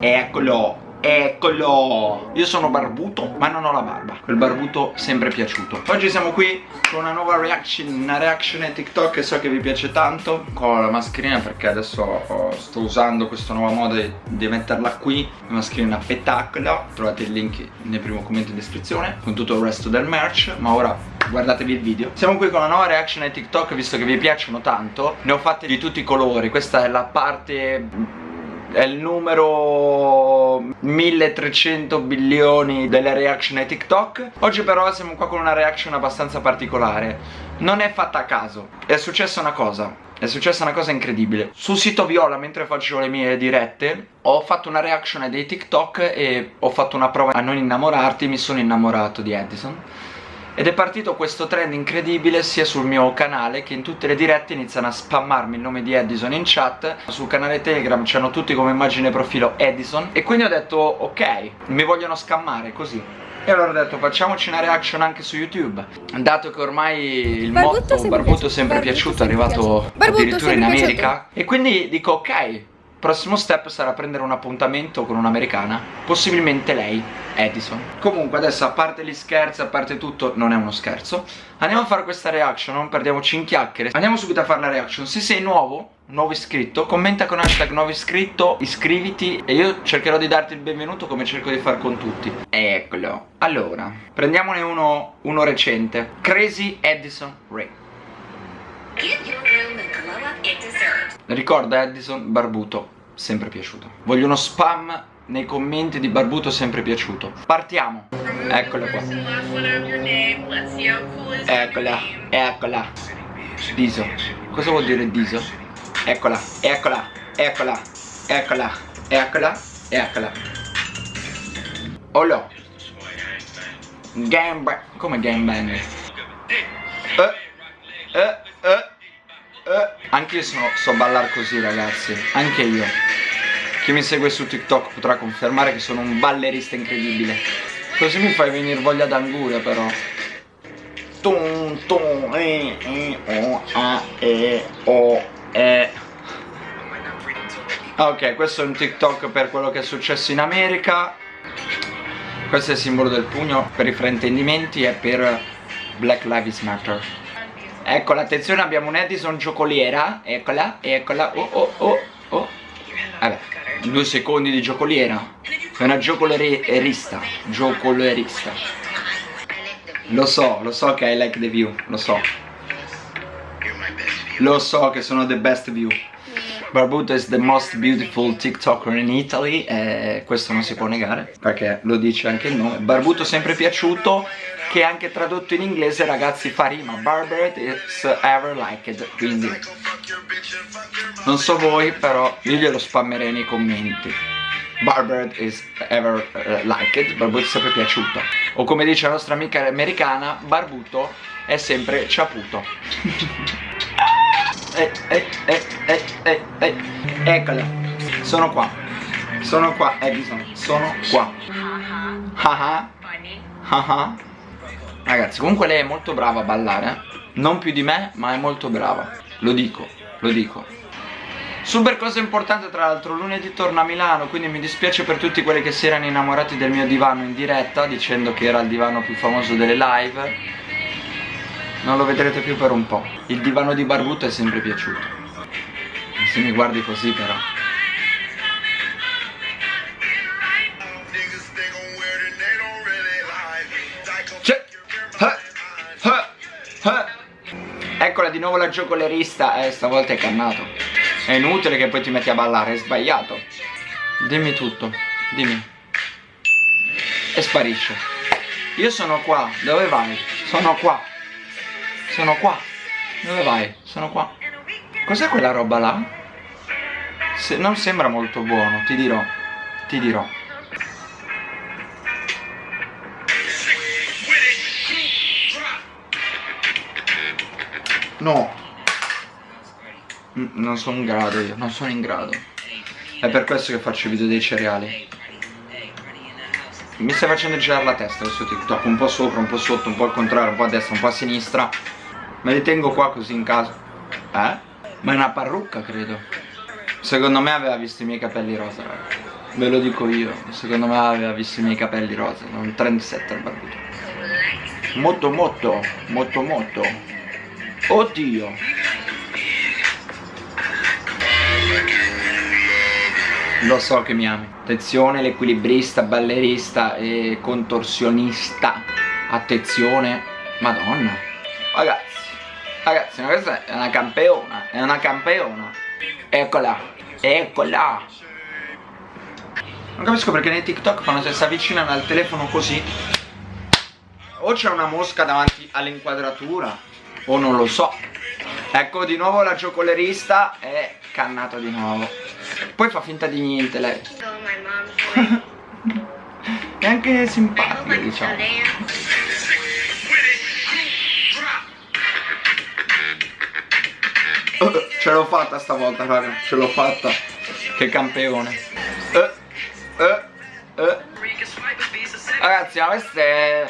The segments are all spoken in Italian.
Eccolo Eccolo. Io sono barbuto ma non ho la barba. Quel barbuto sempre piaciuto. Oggi siamo qui con una nuova reaction Una reaction a TikTok che so che vi piace tanto. Ho la mascherina perché adesso oh, sto usando questo nuovo modo di, di metterla qui. La mascherina spettacolo Trovate il link nel primo commento in descrizione Con tutto il resto del merch. Ma ora guardatevi il video. Siamo qui con una nuova reaction a TikTok Visto che vi piacciono tanto. Ne ho fatte di tutti i colori. Questa è la parte è il numero 1300 bilioni delle reaction ai TikTok. Oggi però siamo qua con una reaction abbastanza particolare. Non è fatta a caso. È successa una cosa. È successa una cosa incredibile. Sul sito Viola mentre facevo le mie dirette Ho fatto una reaction ai dei TikTok E ho fatto una prova a non innamorarti. Mi sono innamorato di Edison ed è partito questo trend incredibile sia sul mio canale che in tutte le dirette iniziano a spammarmi il nome di Edison in chat. Sul canale Telegram c'hanno tutti come immagine profilo Edison. E quindi ho detto ok, mi vogliono scammare così. E allora ho detto facciamoci una reaction anche su YouTube. Dato che ormai il Barbutto motto Barbuto sempre piaciuto è arrivato addirittura in America. E quindi dico ok Prossimo step sarà prendere un appuntamento con un'americana Possibilmente lei, Edison. Comunque adesso a parte gli scherzi, a parte tutto Non è uno scherzo. Andiamo a fare questa reaction, non perdiamoci in chiacchiere. Andiamo subito a fare la reaction. Se sei nuovo, nuovo iscritto Commenta con hashtag nuovo iscritto Iscriviti E io cercherò di darti il benvenuto come cerco di fare con tutti. Eccolo. Allora, prendiamone uno, uno recente. Crazy Edison Ray. Ricorda Edison Barbuto, sempre piaciuto. Voglio uno spam nei commenti di Barbuto sempre piaciuto. Partiamo. Eccola qua. Eccola, eccola. Diso. Cosa vuol dire Diso? Eccola, eccola, eccola, eccola, eccola, eccola. Olo Gangbang Come gangbang? Eh, eh anche io so, so ballare così ragazzi. Anche io Chi mi segue su TikTok potrà confermare che sono un ballerista incredibile. Così mi fai venire voglia d'anguria però. Tum tum e e o a e o e. Ok, questo è un TikTok per quello che è successo in America. Questo è il simbolo del pugno per i fraintendimenti e per Black Lives Matter. Eccola, attenzione, abbiamo un Edison giocoliera. Eccola, eccola, oh oh oh oh. Vabbè, due secondi di giocoliera. È una giocolerista Giocolerista Lo so, lo so che I like the view Lo so. Lo so che sono the best view. Barbuto is the most beautiful TikToker in Italy e questo non si può negare perché lo dice anche il nome. Barbuto sempre piaciuto che anche tradotto in inglese ragazzi fa rima. Barber is ever liked quindi non so voi però io glielo spammerei nei commenti. Barber is ever uh, liked Barbuto è sempre piaciuto. O come dice la nostra amica americana Barbuto è sempre ciaputo. Eh, eh, eh, eh, eh, eh. Eccola Sono qua. Sono qua Edison. Sono qua. Haha Haha Ragazzi comunque lei è molto brava a ballare. Eh? Non più di me ma è molto brava. Lo dico Lo dico. Super cosa importante tra l'altro lunedì torno a Milano Quindi mi dispiace per tutti quelli che si erano innamorati del mio divano in diretta Dicendo che era il divano più famoso delle live. Non lo vedrete più per un po' Il divano di Barbuto è sempre piaciuto. Se mi guardi così però Eccola di nuovo la giocolerista. Eh stavolta è cannato. È inutile che poi ti metti a ballare È sbagliato. Dimmi tutto Dimmi. E sparisce. Io sono qua. Dove vai? Sono qua. Sono qua. Dove vai? Sono qua. Cos'è quella roba là? Se non sembra molto buono, ti dirò. Ti dirò No. Non sono in grado io, non sono in grado. È per questo che faccio i video dei cereali. Mi stai facendo girare la testa questo TikTok Un po' sopra, un po' sotto, un po' al contrario, un po' a destra, un po' a sinistra. Me li tengo qua così in casa. Eh? Ma è una parrucca credo. Secondo me aveva visto i miei capelli rosa raga. Ve lo dico io, secondo me aveva visto i miei capelli rosa, un trendsetter barbuto. Molto molto, molto molto. Oddio. Lo so che mi ami. Attenzione, l'equilibrista, ballerista e contorsionista. Attenzione. Madonna. Ragazzi, ragazzi, questa è una campeona, è una campeona. Eccola, eccola. Non capisco perché nei TikTok quando si avvicinano al telefono così O c'è una mosca davanti all'inquadratura O non lo so. Ecco di nuovo la giocolerista è cannata di nuovo. Poi fa finta di niente lei. È anche simpatica diciamo. Ce l'ho fatta stavolta raga. Ce l'ho fatta. Che campione uh eh, eh. Ragazzi, ma questa è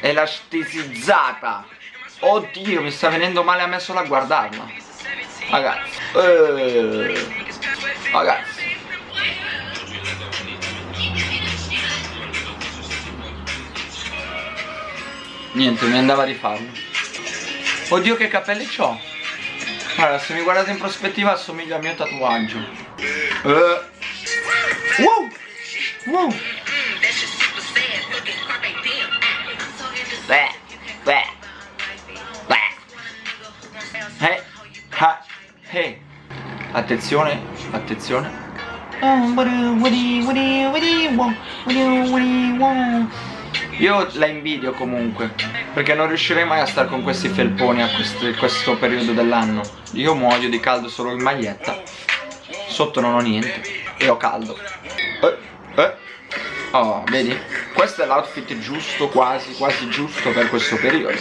elasticizzata. Oddio, mi sta venendo male a me solo a guardarla. Ragazzi. Eh. Ragazzi. Niente, mi andava di farlo. Oddio che capelli ho. Allora, se mi guardate in prospettiva assomiglia al mio tatuaggio. Eh. Wow! Wow. Hey. Attenzione, attenzione. Io la invidio comunque Perché non riuscirei mai a stare con questi felponi a questo, questo periodo dell'anno Io muoio di caldo solo in maglietta Sotto non ho niente E ho caldo eh. Eh? Oh, vedi? Questo è l'outfit giusto, quasi, quasi giusto per questo periodo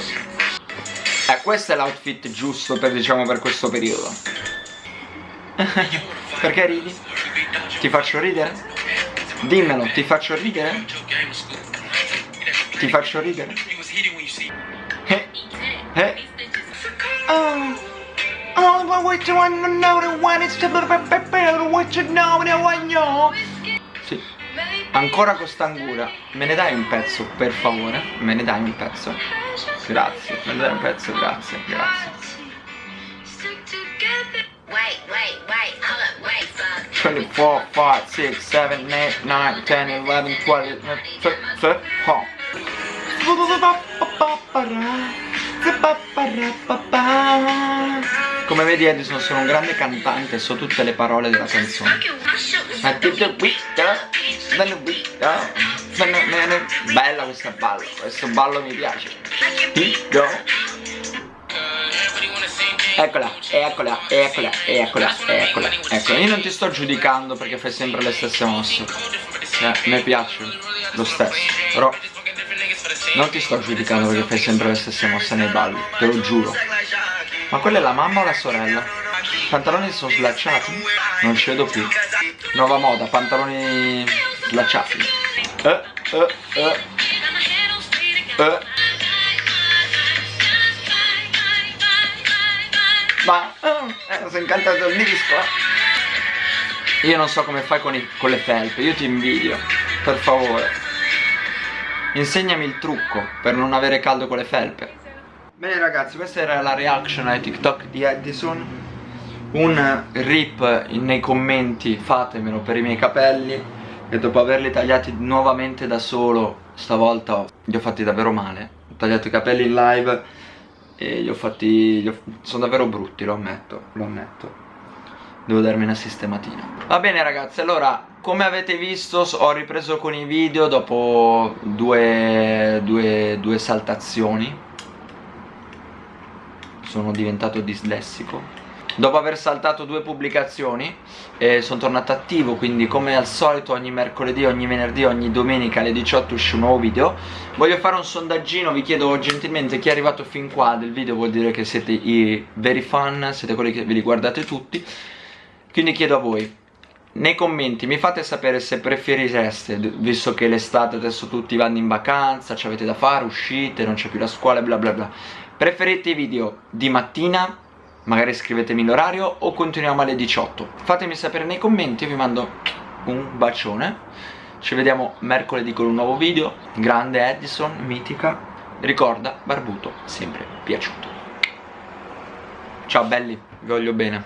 questo è l'outfit giusto per, diciamo, per questo periodo Perché ridi? Ti faccio ridere? Dimmelo, ti faccio ridere? Ti faccio ridere? Eh? Eh? Oh Oh, what you wanna know, the one is to what you know, the one you Sì Ancora con st'angura Me ne dai un pezzo, per favore? Me ne dai un pezzo? Grazie, ne dai un pezzo, grazie, grazie. 24, 5, 6, 7, 8, 9, 10, 11, 12, 13, oh. Come vedi Edison sono un grande cantante So tutte le parole della canzone. Bella questa ballo Questo ballo mi piace Eccola, eccola, eccola, eccola, eccola, eccola Io non ti sto giudicando perché fai sempre le stesse mosse eh, Mi piace lo stesso Però non ti sto giudicando perché fai sempre le stesse mosse nei balli Te lo giuro Ma quella è la mamma o la sorella? I pantaloni sono slacciati? Non ci vedo più Nuova moda, pantaloni slacciati eh, eh, eh. Eh. Ma eh, è incantato il disco eh. Io non so come fai con, i, con le felpe Io ti invidio Per favore. Insegnami il trucco per non avere caldo con le felpe. Bene ragazzi questa era la reaction ai TikTok di Edison. Un rip nei commenti fatemelo per i miei capelli. Che dopo averli tagliati nuovamente da solo Stavolta li ho fatti davvero male. Ho tagliato i capelli in live E li ho fatti... Li ho, sono davvero brutti lo ammetto. Lo ammetto. Devo darmi una sistematina. Va bene ragazzi allora come avete visto ho ripreso con i video dopo due, due, due saltazioni. Sono diventato dislessico Dopo aver saltato due pubblicazioni eh, sono tornato attivo quindi come al solito ogni mercoledì, ogni venerdì, ogni domenica alle 18 uscì un nuovo video Voglio fare un sondaggino, vi chiedo gentilmente chi è arrivato fin qua del video vuol dire che siete i veri fan, siete quelli che ve li guardate tutti quindi chiedo a voi, nei commenti mi fate sapere se preferireste, visto che l'estate adesso tutti vanno in vacanza, ci avete da fare, uscite, non c'è più la scuola, bla bla bla. Preferite i video di mattina, magari scrivetemi l'orario, o continuiamo alle 18? Fatemi sapere nei commenti, vi mando un bacione. Ci vediamo mercoledì con un nuovo video. Grande Edison, mitica. Ricorda, barbuto, sempre piaciuto. Ciao belli, vi voglio bene